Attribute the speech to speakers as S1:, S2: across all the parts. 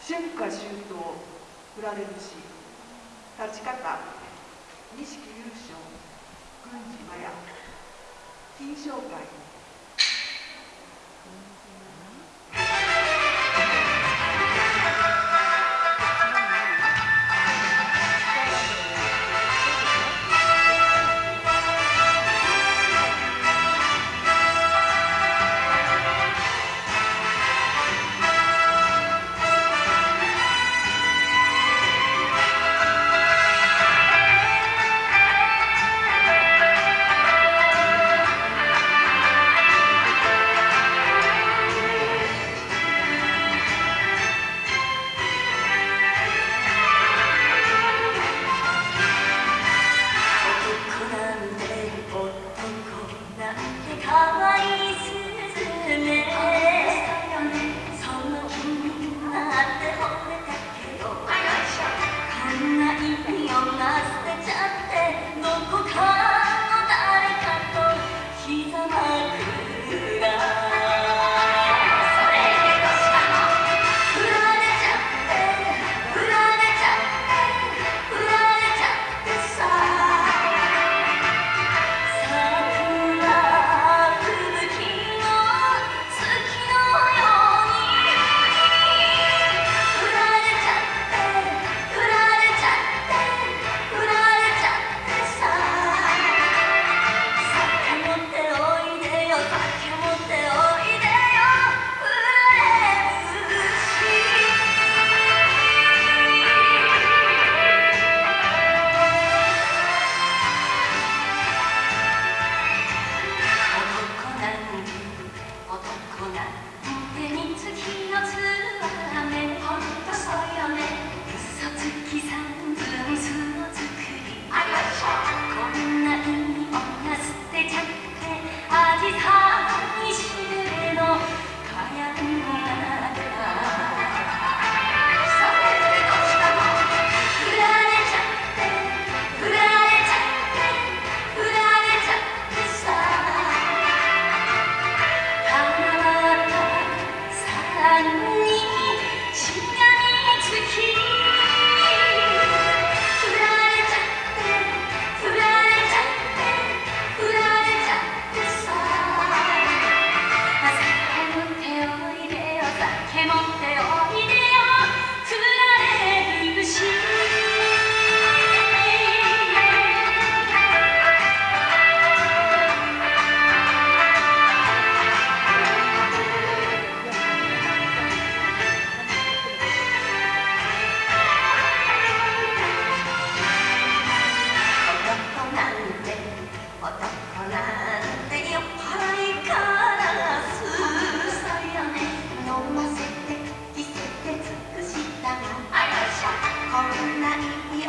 S1: 春夏秋冬振られるし立ち方錦優勝軍事麻也金賞会。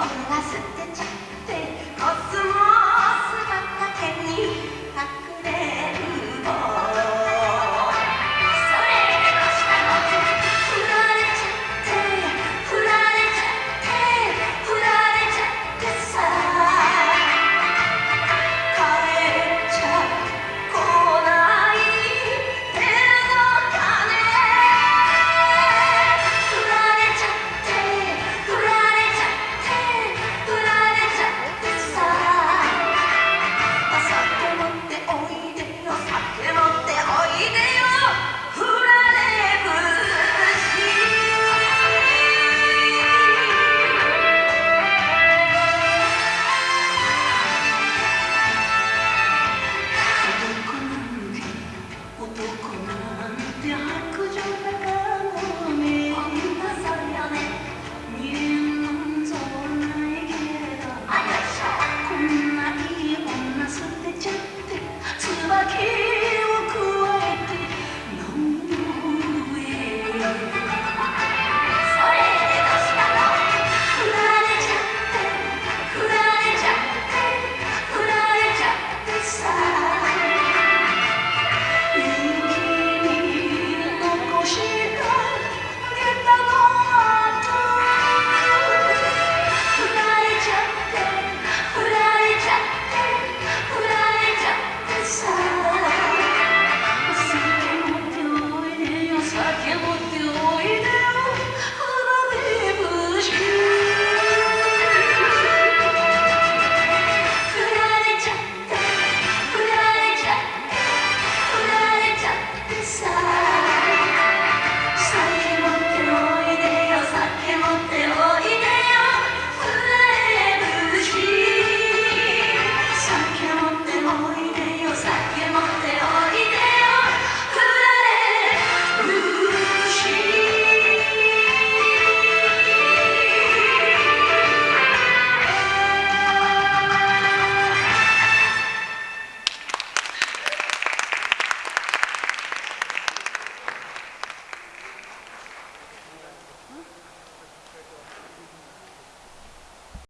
S1: を逃す